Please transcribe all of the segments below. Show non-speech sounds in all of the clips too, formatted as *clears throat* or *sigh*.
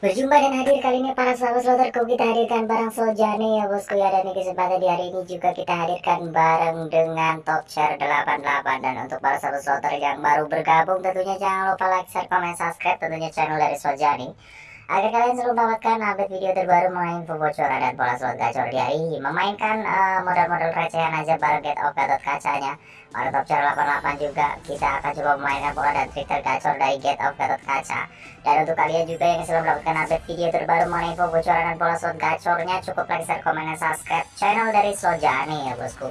Berjumpa dan hadir kali ini para sahabat sloterku kita hadirkan barang Sojane ya bosku ya dan di kesempatan di hari ini juga kita hadirkan bareng dengan top share 88 dan untuk para sahabat sloter yang baru bergabung tentunya jangan lupa like, share, komen, subscribe tentunya channel dari Sojane agar kalian selalu mendapatkan update video terbaru mengenai info bocoran dan pola slot gacor di hari ini. Memainkan uh, modal-modal recehan aja bareng get off gatot kacanya pada top chart 88 juga kita akan coba memainkan pola dan trik tergacor dari get off gatot kaca dan untuk kalian juga yang selalu mendapatkan update video terbaru mengenai info bocoran dan pola slot gacornya cukup like, share, komen, dan subscribe channel dari Sojani ya bosku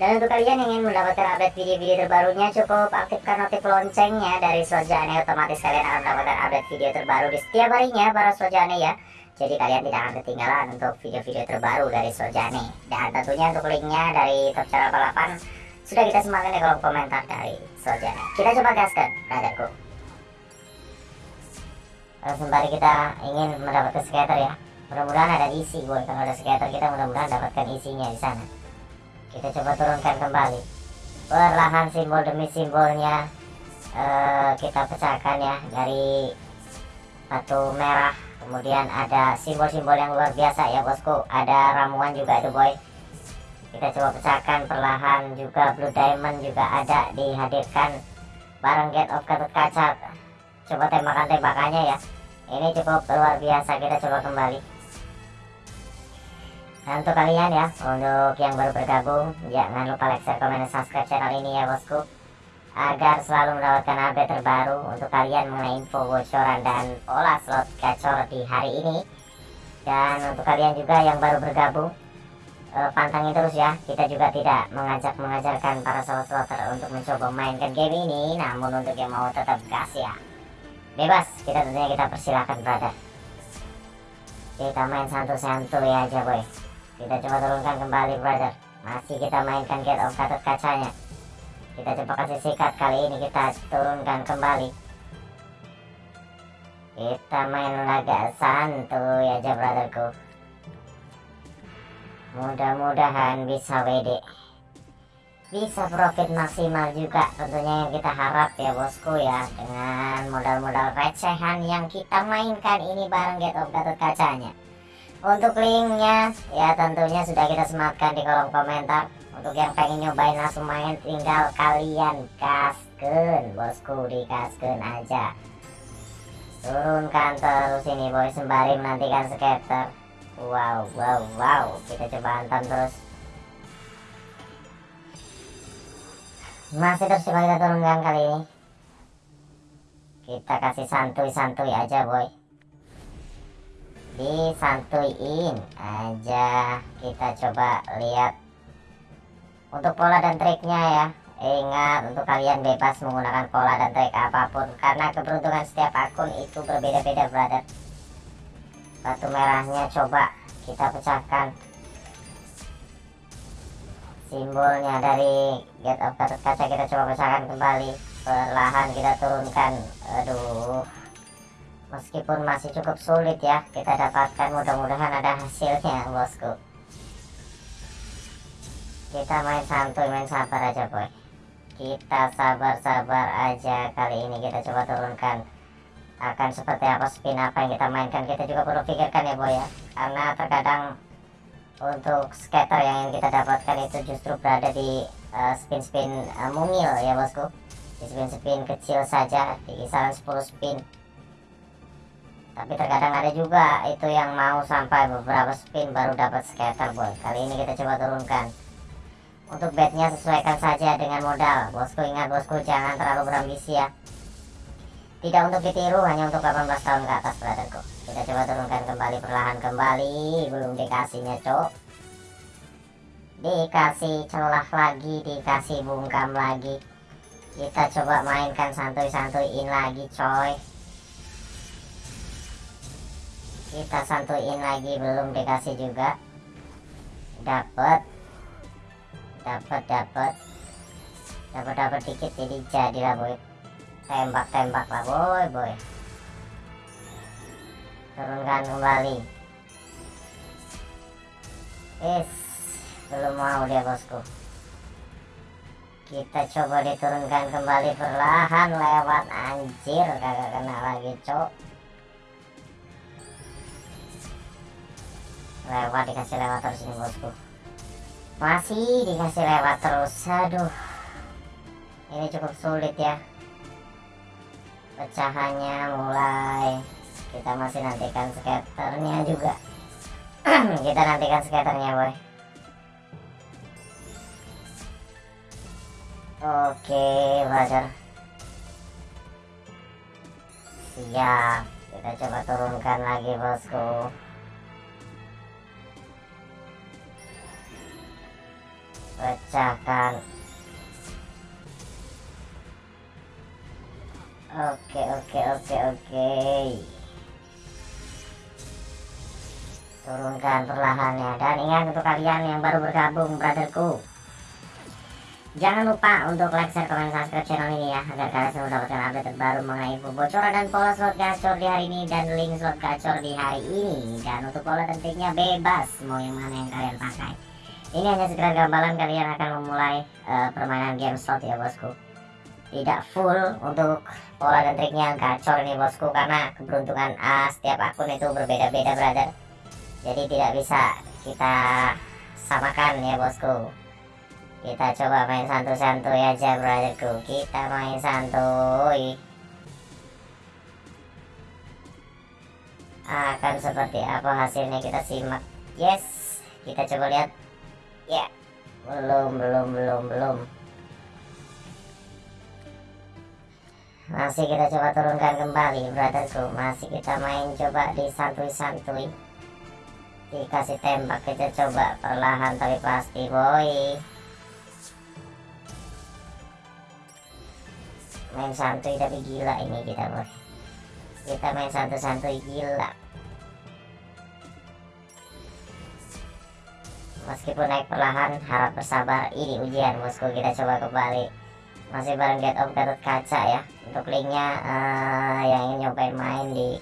dan untuk kalian yang ingin mendapatkan update video-video terbarunya cukup aktifkan notif loncengnya dari Sojane otomatis kalian akan mendapatkan update video terbaru di setiap harinya para Sojane ya. Jadi kalian tidak akan ketinggalan untuk video-video terbaru dari Sojane. Dan tentunya untuk linknya dari Top Channel 88 sudah kita sematkan di kolom komentar dari Sojane. Kita coba gaskan, brotherku. Sembari kita ingin mendapatkan skater ya. Mudah-mudahan ada isi boy. Kalau ada skater kita mudah-mudahan dapatkan isinya di sana kita coba turunkan kembali. Perlahan simbol demi simbolnya uh, kita pecahkan ya dari batu merah. Kemudian ada simbol-simbol yang luar biasa ya bosku. Ada ramuan juga itu boy. Kita coba pecahkan perlahan juga blue diamond juga ada dihadirkan bareng get of Gatot Kaca. Coba tembakan-tembakannya ya. Ini cukup luar biasa kita coba kembali Nah untuk kalian ya, untuk yang baru bergabung, jangan lupa like, share, komen, dan subscribe channel ini ya bosku. Agar selalu mendapatkan update terbaru untuk kalian mengenai info bocoran dan pola slot gacor di hari ini. Dan untuk kalian juga yang baru bergabung, eh, pantangin terus ya Kita juga tidak mengajak mengajarkan para slot slotter untuk mencoba mainkan game ini Namun untuk yang mau tetap gas ya. Bebas, kita tentunya kita persilahkan brother. Kita main santu-santu ya aja boy kita coba turunkan kembali brother. Masih kita mainkan get of gatot kacanya. Kita coba kasih sikat kali ini kita turunkan kembali. Kita main laga santuy aja brotherku. Mudah-mudahan bisa WD bisa profit maksimal juga tentunya yang kita harap ya bosku ya. Dengan modal-modal recehan yang kita mainkan ini bareng get of gatot kacanya untuk linknya ya tentunya sudah kita sematkan di kolom komentar. Untuk yang pengen nyobain langsung main tinggal kalian kasken bosku di kasken aja. Turunkan terus ini boy sembari menantikan skater wow wow wow kita coba hantam terus. Masih terus coba kita turunkan kali ini. Kita kasih santuy-santuy aja boy disantuin aja. Kita coba lihat untuk pola dan triknya ya. Ingat untuk kalian bebas menggunakan pola dan trik apa pun. Karena keberuntungan setiap akun itu berbeda-beda brother. Batu merahnya coba kita pecahkan. Simbolnya dari get of kaca kita coba pecahkan kembali. Perlahan kita turunkan. Aduh meskipun masih cukup sulit ya kita dapatkan mudah-mudahan ada hasilnya bosku. Kita main santuy main sabar aja boy. Kita sabar-sabar aja kali ini kita coba turunkan. Akan seperti apa spin apa yang kita mainkan kita juga perlu pikirkan ya boy ya. Karena terkadang untuk skater yang kita dapatkan itu justru berada di uh, spin-spin uh, mungil ya bosku. Di spin-spin kecil saja di kisaran 10 spin tapi terkadang ada juga itu yang mau sampai beberapa spin baru dapat scatter boy kali ini kita coba turunkan. Untuk bednya sesuaikan saja dengan modal. Bosku ingat bosku jangan terlalu berambisi ya. Tidak untuk ditiru hanya untuk 18 tahun ke atas brotherku. Kita coba turunkan kembali perlahan kembali. Belum dikasihnya cok dikasih celah lagi dikasih bungkam lagi. Kita coba mainkan santuy-santuyin lagi coy kita santuin lagi belum dikasih juga. Dapat dapat dapat dapat dapat dikit jadi jadilah boy. Tembak tembak lah boy boy. Turunkan kembali. Is belum mau dia bosku. Kita coba diturunkan kembali perlahan lewat. Anjir kagak kena lagi cok lewat dikasih lewat terus ini bosku. Masih dikasih lewat terus. Aduh. Ini cukup sulit ya. Pecahannya mulai. Kita masih nantikan skaternya juga. *clears throat* Kita nantikan skaternya boy. Oke brother siap. Kita coba turunkan lagi bosku pecahkan oke oke oke oke. Turunkan perlahannya. Dan ingat untuk kalian yang baru bergabung brotherku. Jangan lupa untuk like, share, komen, subscribe channel ini ya Agar kalian selalu mendapatkan update terbaru mengenai info bocoran dan pola slot gacor di hari ini Dan link slot gacor di hari ini. Dan untuk pola tentunya bebas Mau yang mana yang kalian pakai Ini hanya sekedar gambaran kalian akan memulai uh, permainan game slot ya bosku. Tidak full untuk pola dan triknya gacor ini bosku Karena keberuntungan uh, setiap akun itu berbeda-beda brother. Jadi tidak bisa kita samakan ya bosku. Kita coba main santuy-santuy aja brotherku. Kita main santuy. Akan seperti apa hasilnya kita simak. Yes kita coba lihat ya. Belum belum belum belum. Masih kita coba turunkan kembali brotherku masih kita main coba di santuy-santuy dikasih tembak kita coba perlahan tapi pasti boy. Main santuy tapi gila ini kita bos kita main santuy-santuy gila meskipun naik perlahan harap bersabar. Ini ujian bosku. Kita coba kembali. Masih bareng get of Gatot Kaca ya. Untuk linknya uh, yang ingin nyobain main di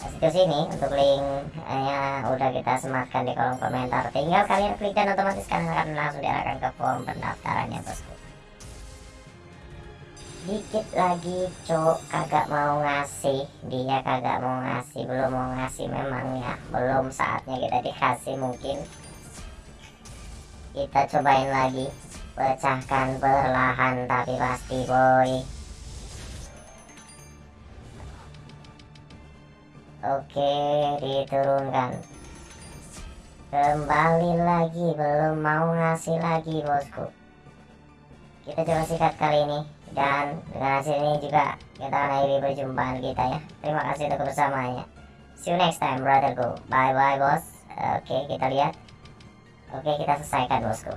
situs ini untuk linknya udah kita sematkan di kolom komentar. Tinggal kalian klik dan otomatis kalian akan langsung diarahkan ke form pendaftarannya bosku. Dikit lagi cok kagak mau ngasih. Dia kagak mau ngasih. Belum mau ngasih memang ya. Belum saatnya kita dikasih mungkin kita cobain lagi. Pecahkan perlahan tapi pasti boy. Oke diturunkan. Kembali lagi belum mau ngasih lagi bosku. Kita coba sikat kali ini dan dengan hasil ini juga kita akhiri perjumpaan kita ya. Terima kasih untuk bersamanya see you next time brotherku bye bye bos oke kita lihat oke kita selesaikan bosku